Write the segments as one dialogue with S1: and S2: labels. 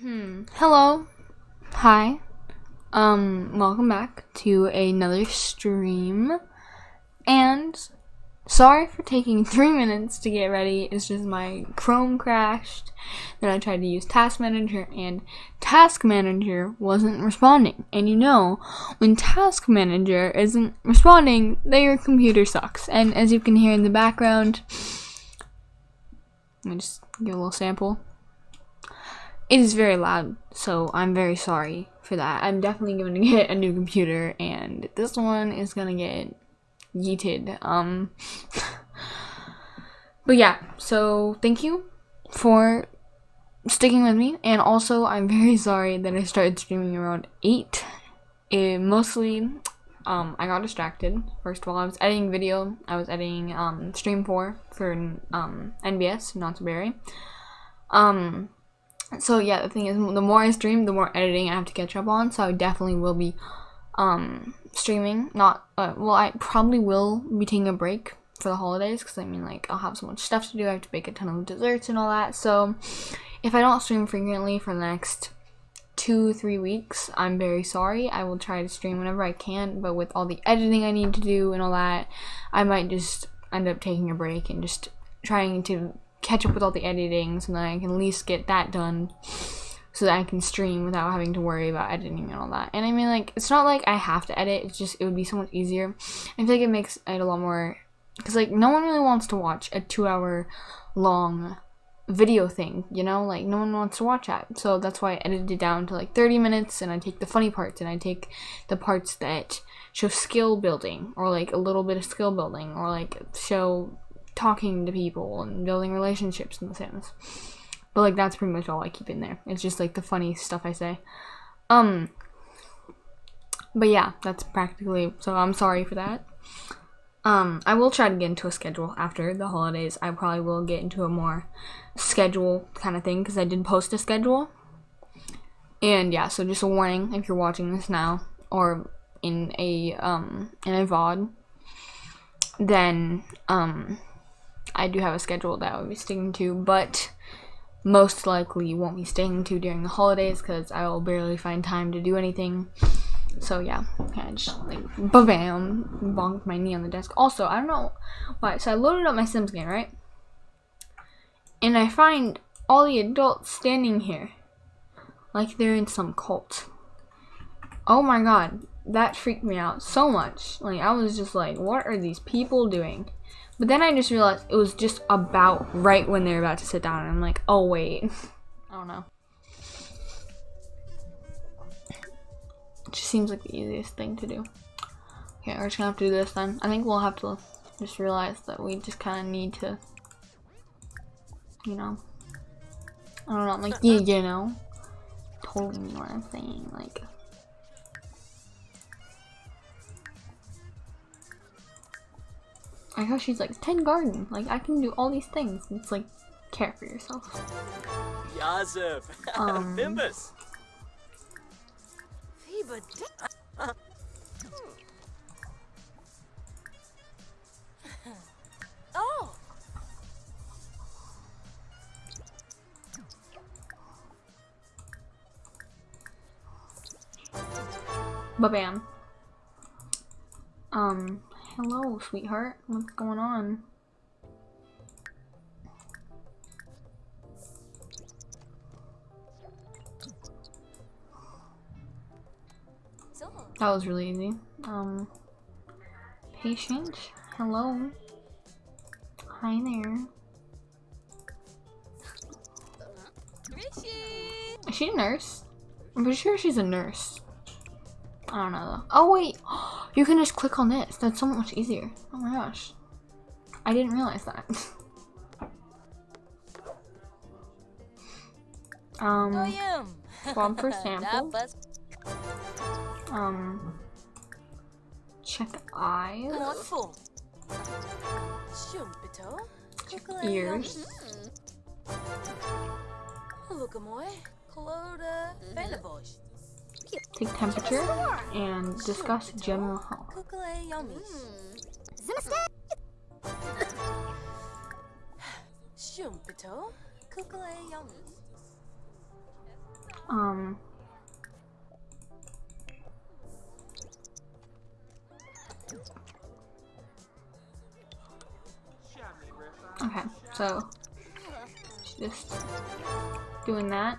S1: Hmm. Hello. Hi. Um, welcome back to another stream. And sorry for taking three minutes to get ready. It's just my Chrome crashed. Then I tried to use Task Manager and Task Manager wasn't responding. And you know, when Task Manager isn't responding, then your computer sucks. And as you can hear in the background, let me just give a little sample. It is very loud, so I'm very sorry for that. I'm definitely going to get a new computer, and this one is going to get yeeted. Um, but yeah, so thank you for sticking with me, and also I'm very sorry that I started streaming around 8. It mostly, um, I got distracted. First of all, I was editing video. I was editing, um, Stream 4 for, um, NBS, Not So Berry. Um, so yeah, the thing is, the more I stream, the more editing I have to catch up on. So I definitely will be um, streaming. Not uh, well, I probably will be taking a break for the holidays because I mean, like I'll have so much stuff to do. I have to bake a ton of desserts and all that. So if I don't stream frequently for the next two three weeks i'm very sorry i will try to stream whenever i can but with all the editing i need to do and all that i might just end up taking a break and just trying to catch up with all the editing so that I can at least get that done so that I can stream without having to worry about editing and all that. And I mean, like, it's not like I have to edit, it's just, it would be so much easier. I feel like it makes it a lot more, because, like, no one really wants to watch a two hour long video thing, you know? Like, no one wants to watch that. So that's why I edited it down to, like, 30 minutes, and I take the funny parts, and I take the parts that show skill building, or, like, a little bit of skill building, or, like, show talking to people and building relationships in The Sims. But like that's pretty much all I keep in there. It's just like the funny stuff I say. Um but yeah, that's practically so I'm sorry for that. Um I will try to get into a schedule after the holidays. I probably will get into a more schedule kind of thing cuz I did post a schedule. And yeah, so just a warning if you're watching this now or in a um in a VOD then um I do have a schedule that I'll be sticking to, but most likely won't be sticking to during the holidays because I will barely find time to do anything. So yeah, of just like bam, bonked my knee on the desk. Also, I don't know why. So I loaded up my Sims game, right? And I find all the adults standing here, like they're in some cult. Oh my god, that freaked me out so much. Like I was just like, what are these people doing? But then I just realized it was just about right when they're about to sit down. And I'm like, oh, wait. I don't know. It just seems like the easiest thing to do. Okay, we're just gonna have to do this then. I think we'll have to just realize that we just kind of need to, you know, I don't know, like, you, you know, totally know what I'm saying, like, I know she's like, 10 garden. Like, I can do all these things. It's like, care for yourself.
S2: Yazif.
S1: Um,
S2: Bimbus.
S3: oh.
S1: Ba-bam. Um, Hello, sweetheart. What's going on? That was really easy. Um, patient. Hello. Hi there. Is she a nurse? I'm pretty sure she's a nurse. I don't know though. Oh wait, you can just click on this. That's so much easier. Oh my gosh. I didn't realize that. um, Bob for sample. Um, check eyes. Check ears.
S3: Look, Amoy. Cloda.
S1: Take temperature, and discuss general health. Um. Okay, so just doing that.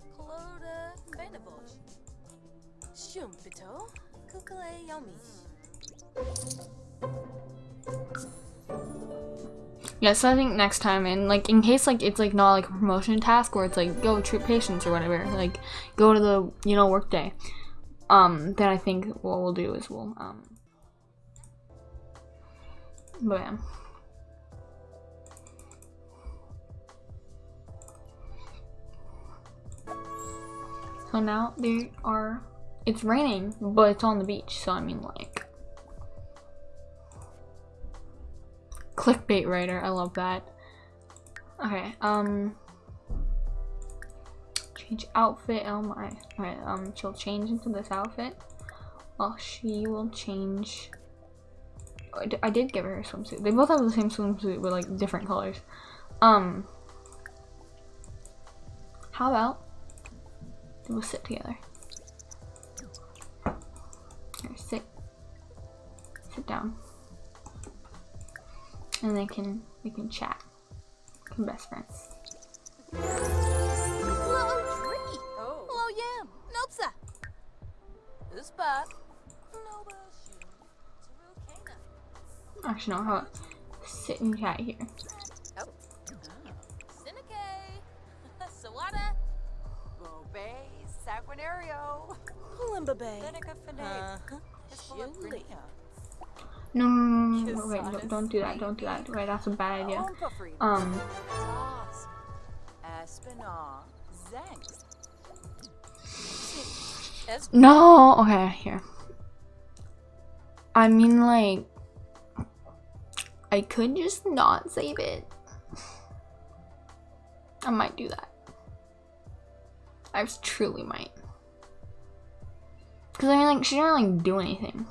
S3: Shumpito, Kukale Yomish.
S1: So I think next time, and like in case like it's like not like a promotion task where it's like go treat patients or whatever, like go to the you know work day. Um, then I think what we'll do is we'll um. But yeah. So now there are. It's raining, but it's on the beach, so I mean like. clickbait writer. I love that. Okay, um change outfit. Oh my. Alright, um she'll change into this outfit. Well, she will change I did give her a swimsuit. They both have the same swimsuit but like different colors. Um how about we'll sit together. Here, sit. Sit down and they can we can chat. Become best friends.
S3: Hello. Oh. Hello, yam. Nopsa. This spot. No, but shoot. It's a real cana.
S1: Actually, no. How about sit and chat here? No, no, no, no, no, wait, don't, don't do that. Don't do that. Wait, that's a bad idea. Um,
S4: Toss, Aspinall, Zanks,
S3: Es-
S1: no. Okay, here. I mean, like, I could just not save it. I might do that. I truly might. Cause I mean, like, she didn't like do anything.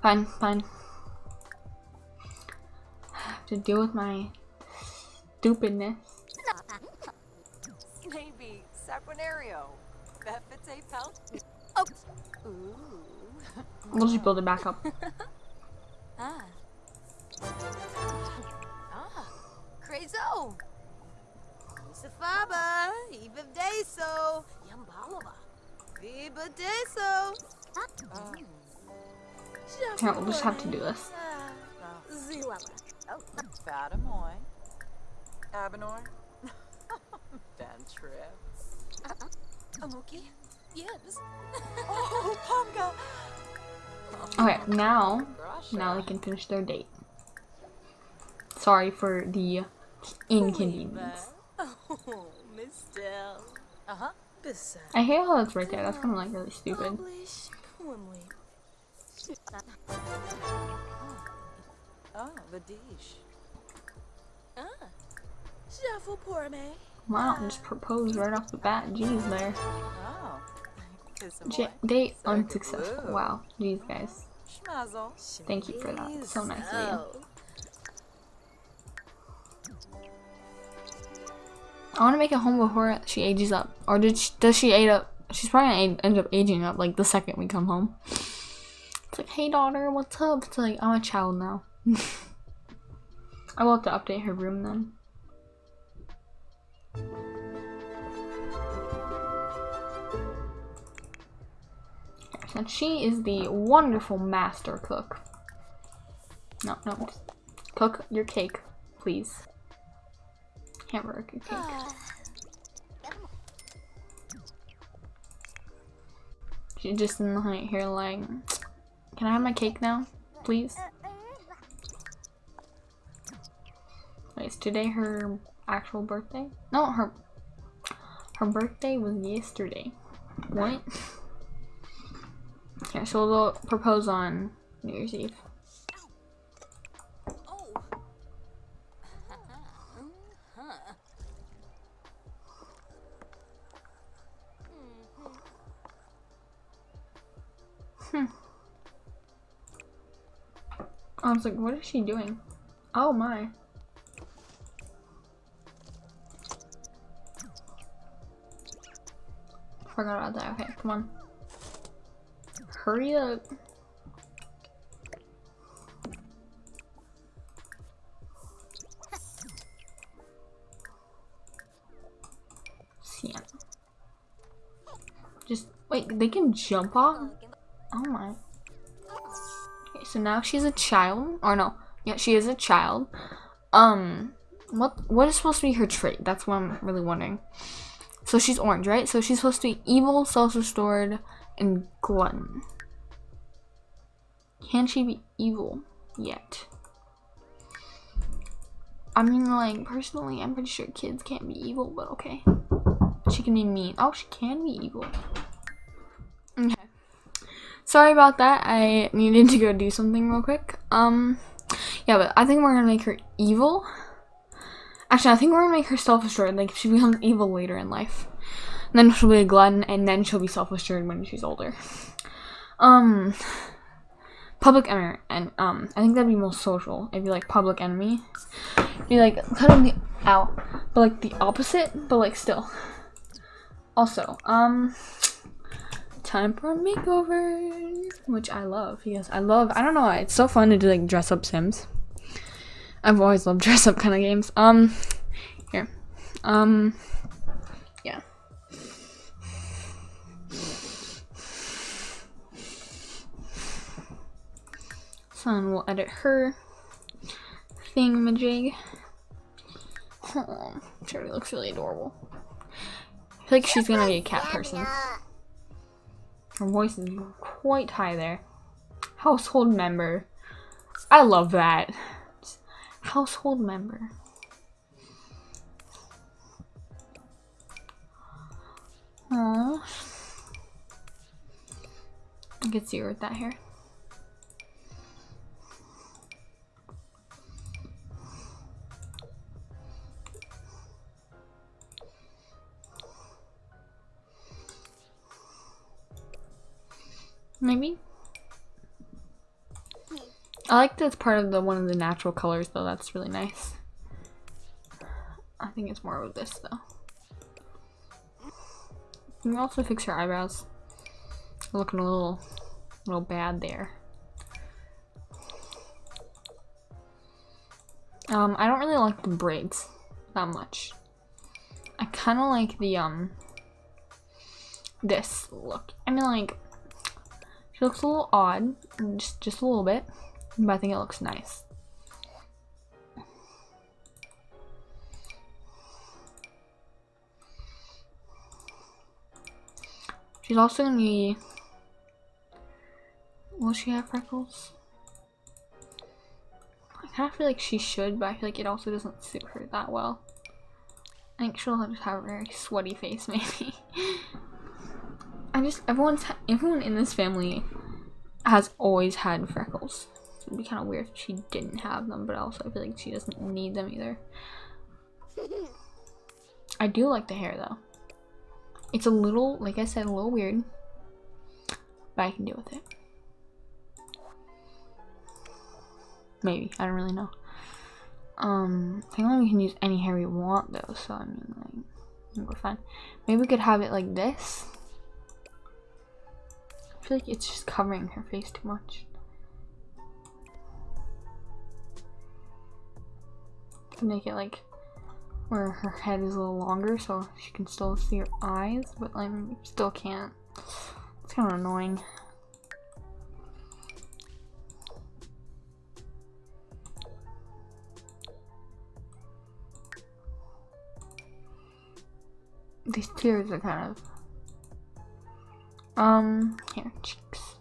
S1: Fine, fine. I have to deal with my stupidness.
S4: maybe Sanguinario, a Pelt.
S3: Oh.
S4: Ooh,
S1: We'll just build it back up.
S3: Ah. Ah. Crazo. Safaba. Eva Deso. Yambalaba. Viva Deso.
S1: Here, we'll just have to do this.
S3: Zilala.
S4: Fatamoy, Abenor, Ben
S3: Amuki. Yes.
S4: Oh, Ponga.
S1: Okay, now, now they can finish their date. Sorry for the inconvenience.
S3: Oh, Miss Dell.
S4: Uh huh.
S3: Beside.
S1: I hate how that's right there. That's kind of like really stupid.
S3: Publish.
S4: Oh, the dish.
S3: Ah. Shuffle pour.
S1: Wow, just proposed right off the bat. Jeez, there.
S4: Kiss
S1: J-
S4: boy.
S1: date
S4: So
S1: unsuccessful. Wow, jeez, guys. Thank you for that. So nice of you. I want to make it home before she ages up. Or did she, does she age up? She's probably gonna end up aging up like the second we come home. It's like, hey daughter, what's up? It's like, I'm a child now. I will have to update her room then. And she is the wonderful master cook. No, no, cook your cake, please. Hamburger cake. She just in the height here like, can I have my cake now, please? Wait, is today her actual birthday. No, her her birthday was yesterday. What? Yeah, so they'll propose on New Year's Eve. Was like, what is she doing? Oh my. Forgot about that. Okay, come on. Hurry up. Sienna. Just wait, they can jump off? Oh my. So now she's a child. Or no. Yeah, she is a child. Um what what is supposed to be her trait? That's what I'm really wondering. So she's orange, right? So she's supposed to be evil, self-assured, and glutton. Can she be evil yet? I mean, like, personally, I'm pretty sure kids can't be evil, but okay. She can be mean. Oh, she can be evil. Okay. Sorry about that. I needed to go do something real quick. Um, yeah, but I think we're gonna make her evil. Actually, I think we're gonna make her self-assured. Like, she becomes evil later in life, and then she'll be a glutton, and then she'll be self-assured when she's older. Um, public enemy, and um, I think that'd be most social. If you like public enemy, be like kind of the out, but like the opposite, but like still. Also, um, time for a makeover, which I love because I love. I don't know why it's so fun to do like dress up Sims. I've always loved dress up kind of games. Um, here, um, yeah. So then we'll edit her thingamajig. Oh, Cherry looks really adorable. I feel like she's gonna be a cat person. Her voice is quite high there. Household member. I love that. Household member. Aww. I can see her with that hair. Maybe. I like that it's part of the one of the natural colors though. That's really nice. I think it's more of this though. You can also fix your eyebrows. Looking a little, little bad there. Um, I don't really like the braids that much. I kind of like the um this look. I mean, like she looks a little odd, just just a little bit, but I think it looks nice. She's also gonna be. Will she have freckles? I kind of feel like she should, but I feel like it also doesn't suit her that well. I think she'll just have a very sweaty face, maybe. I just everyone's everyone in this family has always had freckles. So it'd be kind of weird if she didn't have them, but also I feel like she doesn't need them either. I do like the hair though. It's a little, like I said, a little weird, but I can deal with it. Maybe I don't really know. Um, I think we can use any hair we want though, so I mean, like, we're fine. Maybe we could have it like this. I feel like it's just covering her face too much. Make it like where her head is a little longer so she can still see her eyes, but like still can't. It's kind of annoying. These tears are kind of um, here, cheeks.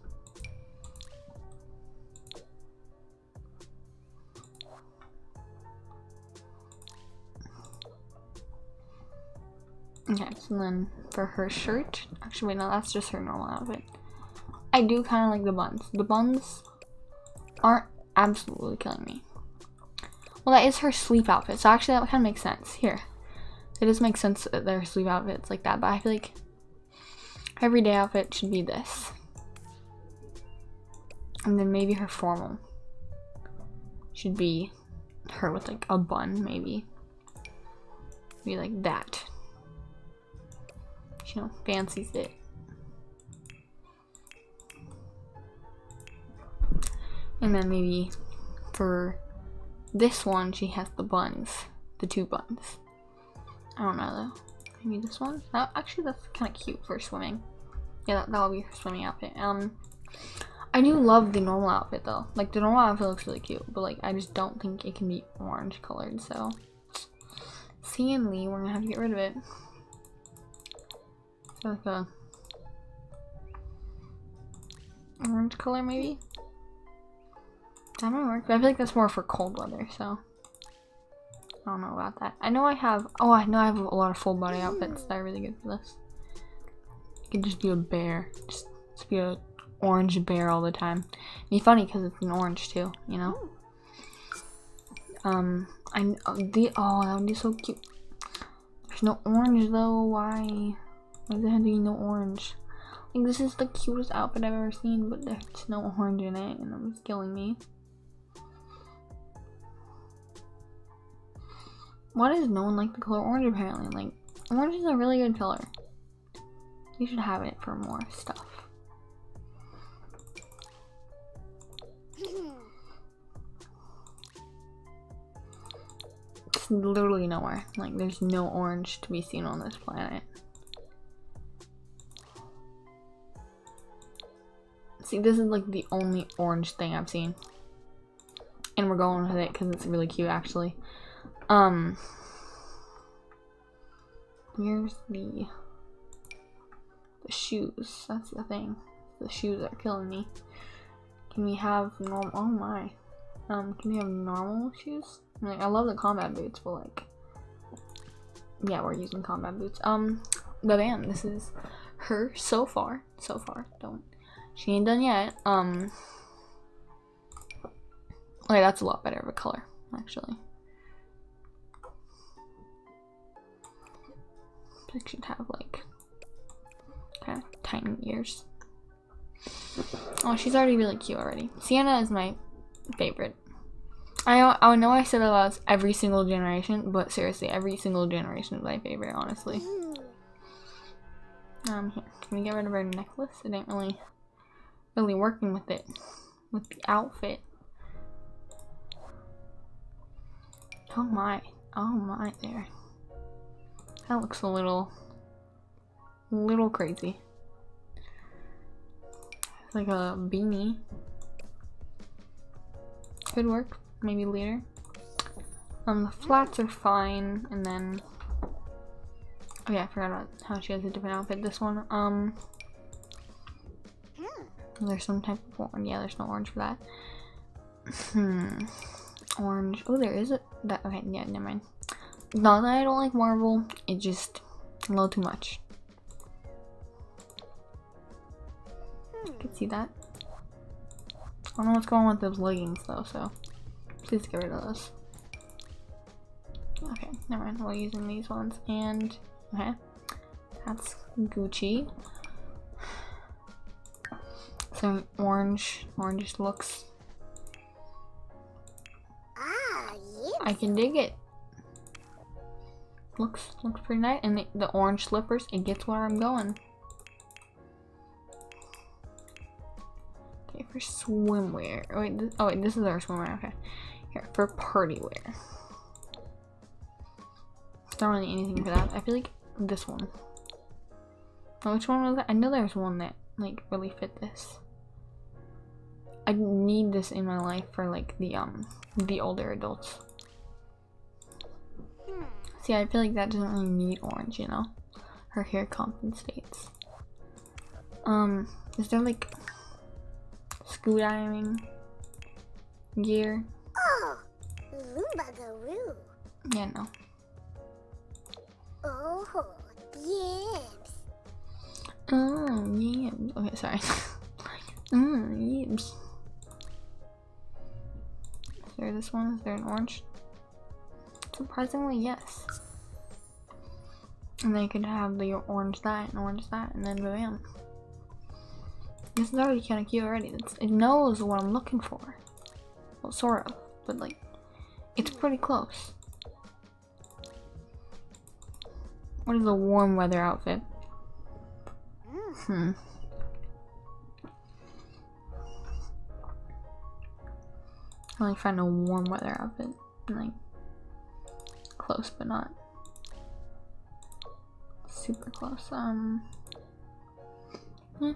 S1: Okay, so then for her shirt, actually wait, no, that's just her normal outfit. I do kind of like the buns. The buns aren't absolutely killing me. Well, that is her sleep outfit, so actually that kind of makes sense. Here, it does make sense that their sleep outfits like that, but I feel like everyday outfit should be this. And then maybe her formal should be her with like a bun, maybe. Be like that. She You know, fancies it. And then maybe for this one, she has the buns. The two buns. I don't know though. Maybe this one? That, actually, that's kind of cute for swimming. Yeah, that, that'll be her swimming outfit. Um, I do love the normal outfit though. Like, the normal outfit looks really cute. But like, I just don't think it can be orange colored, so. C and Lee, we're gonna have to get rid of it. So like a orange color maybe? That might work, but I feel like that's more for cold weather, so I don't know about that. I know I have oh I know I have a lot of full body outfits that are really good for this. Can just be a bear. Just, just be a orange bear all the time. be funny because it's an orange too, you know? Um I oh, the oh that would be so cute. There's no orange though, why? Why does it have to be no orange? Like this is the cutest outfit I've ever seen, but there's no orange in it and it's killing me. Why does no one like the color orange apparently? Like, orange is a really good color. You should have it for more stuff. It's literally nowhere. Like, there's no orange to be seen on this planet. See, this is like the only orange thing I've seen. And we're going with it because it's really cute, actually. Um, here's the shoes. That's the thing. The shoes are killing me. Can we have normal? Oh my. Um, can we have normal shoes? Like, I love the combat boots, but like, yeah, we're using combat boots. Um, but man, this is her so far. So far, don't. She ain't done yet. Um. Okay, that's a lot better of a color, actually. It should have like of tiny ears. Oh, she's already really cute already. Sienna is my favorite. I I know I said about every single generation, but seriously, every single generation is my favorite, honestly. Um, here, can we get rid of her necklace? It ain't really, really working with it, with the outfit. Oh my, oh my there. That looks a little, little crazy. Like a beanie. Could work, maybe later. Um, the flats are fine, and then, oh yeah, I forgot about how she has a different outfit. This one, um, there's some type of orange. Yeah, there's no orange for that. Hmm, orange. Oh, there is a that. Okay, yeah, never mind. Not that I don't like Marvel, it just a little too much. You can see that. I don't know what's going on with those leggings though, so please get rid of those. Okay, never mind. We're using these ones, and okay, that's Gucci. Some orange, orange looks.
S5: Ah.
S1: I can dig it looks looks pretty nice and the, the orange slippers it gets where i'm going for swimwear. Oh wait this, oh wait this is our swimwear okay. Here for party wear. Don't really anything for that. I feel like this one. Oh, which one was that i know there's one that like really fit this. I need this in my life for like the um the older adults. See, I feel like that doesn't really need orange, you know? Her hair compensates. Um, is there like scuba diving gear?
S5: Oh, Lumbagaroo.
S1: Yeah, no.
S5: Oh, Yips.
S1: Oh, mm, yams. Okay, sorry. Mmm, yams. Is there this one? Is there an orange? Surprisingly, yes. And then you could have the orange that and orange that, and then bam. Is already kind of cute already. It's, it knows what I'm looking for. Well, sort of, but like, it's pretty close. What is a warm weather outfit? Hmm. I only find a warm weather outfit. Like, close, but not super close. Um, hmm,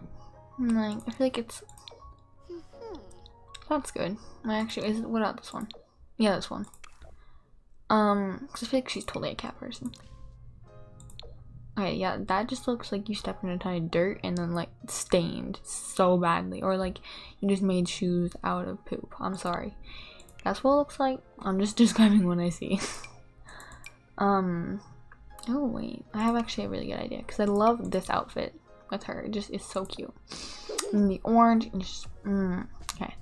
S1: like, I feel like it's. That's good. I actually, is what about this one? Yeah, this one. Um, cause I feel like she's totally a cat person. Okay, yeah, that just looks like you stepped in a ton of dirt and then like stained so badly, or like you just made shoes out of poop. I'm sorry. That's what it looks like. I'm just describing what I see. um, oh wait, I have actually a really good idea because I love this outfit with her. It just is so cute. And the orange, and just mm, okay.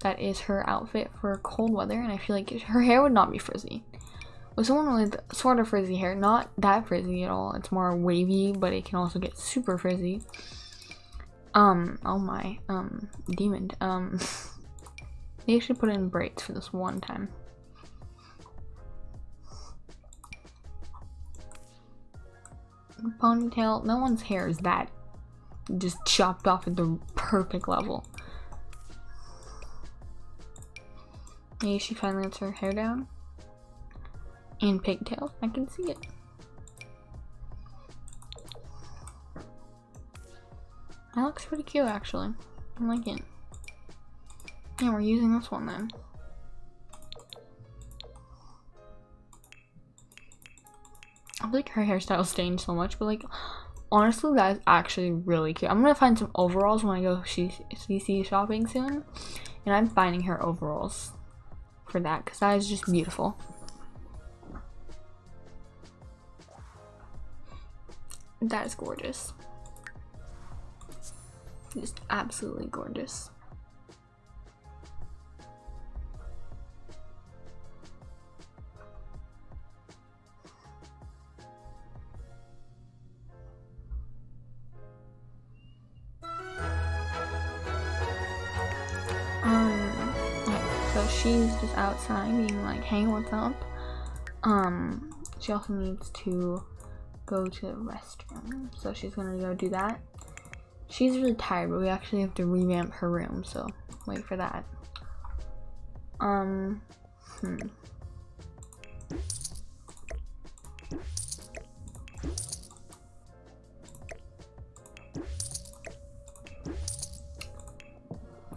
S1: That is her outfit for cold weather, and I feel like her hair would not be frizzy. With someone with sort of frizzy hair, not that frizzy at all, it's more wavy, but it can also get super frizzy. Um, oh my, um, demon, um, they should put in braids for this one time. Ponytail, no one's hair is that just chopped off at the perfect level. Maybe she finally lets her hair down. And pigtails, I can see it. That looks pretty cute actually. I like it. Yeah, we're using this one then. Like her hairstyle stained so much, but like honestly that is actually really cute. I'm gonna find some overalls when I go CC shopping soon. And I'm finding her overalls for that because that is just beautiful. That is gorgeous. Just absolutely gorgeous. Outside being like, hey, what's up? Um, she also needs to go to the restroom. So she's gonna go do that. She's really tired, but we actually have to revamp her room, so wait for that. Um, hmm.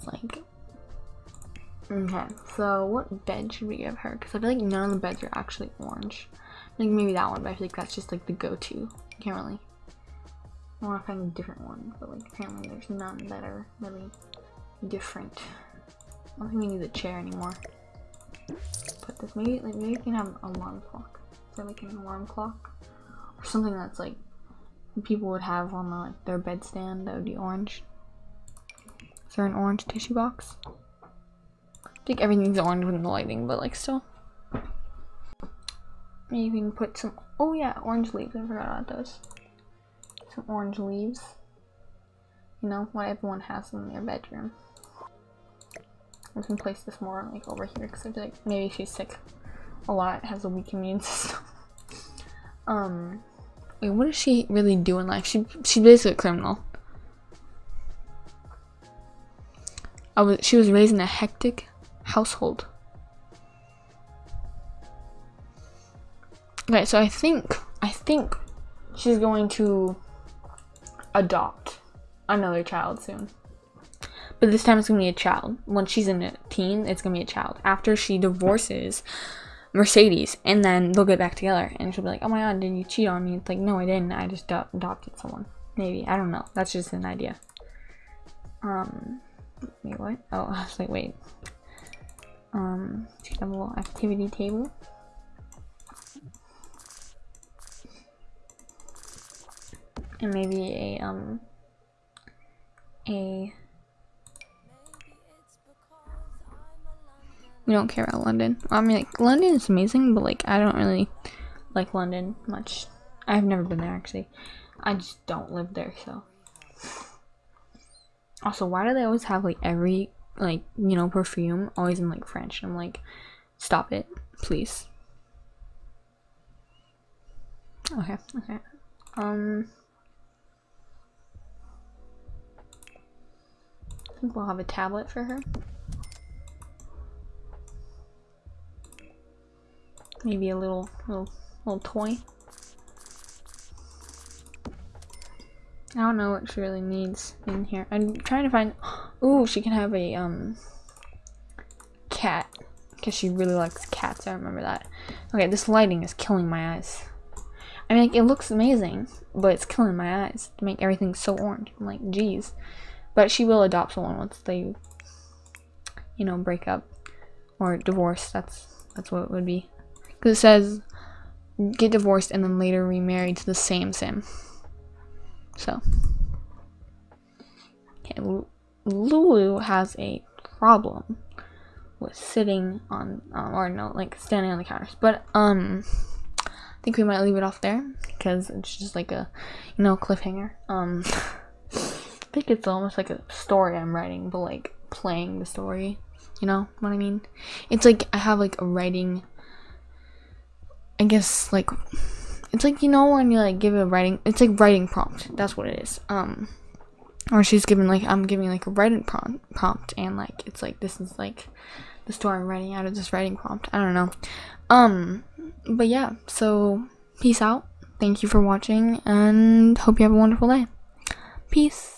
S1: Like, okay, so what bed should we give her? Because I feel like none of the beds are actually orange. Like maybe that one, but I feel like that's just like the go-to. Can't really. I want to find a different one, but like apparently there's none that are really different. I don't think we need the chair anymore. Put this maybe like maybe we can have an alarm clock. So like an alarm clock or something that's like people would have on the, like their bedstand that would be orange. Is there an orange tissue box? I think everything's orange with the lighting, but like still. Maybe we can put some, oh yeah, orange leaves, I forgot about those. Some orange leaves. You know, what everyone has in their bedroom. We can place this more like over here because I feel like maybe she's sick a lot, has a weak immune system. um, wait, what does she really do in life? She, she's basically a criminal. I was, she was raised in a hectic household. Okay, so I think I think she's going to adopt another child soon. But this time it's gonna be a child. When she's in a teen, it's gonna be a child. After she divorces Mercedes, and then they'll get back together, and she'll be like, "Oh my god, did you cheat on me?" It's like, "No, I didn't. I just adopted someone." Maybe I don't know. That's just an idea. Um, wait, what? Oh, I was like, wait. Um, little activity table. and maybe a um a we don't care about London. I mean, like London is amazing, but like I don't really like London much. I've never been there actually. I just don't live there, so. Also, why do they always have like every like you know perfume always in like French? I'm like, stop it, please. Okay, okay. Um. I think we'll have a tablet for her. Maybe a little little little toy. I don't know what she really needs in here. I'm trying to find. Ooh, she can have a um cat because she really likes cats. I remember that. Okay, this lighting is killing my eyes. I mean, like, it looks amazing, but it's killing my eyes to make everything so orange. I'm like, geez. But she will adopt someone once they, you know, break up or divorce. That's that's what it would be. Because it says get divorced and then later remarried to the same sim. So, okay, Lulu has a problem with sitting on, um, or no, like standing on the counters. But um, I think we might leave it off there because it's just like a, you know, cliffhanger. Um, I think it's almost like a story I'm writing, but like playing the story. You know what I mean? It's like I have like a writing. I guess like it's like you know when you like give a writing it's like writing prompt that's what it is um or she's given like i'm giving like a writing prompt prompt and like it's like this is like the story i'm writing out of this writing prompt. I don't know. Um but yeah so peace out. Thank you for watching and hope you have a wonderful day. Peace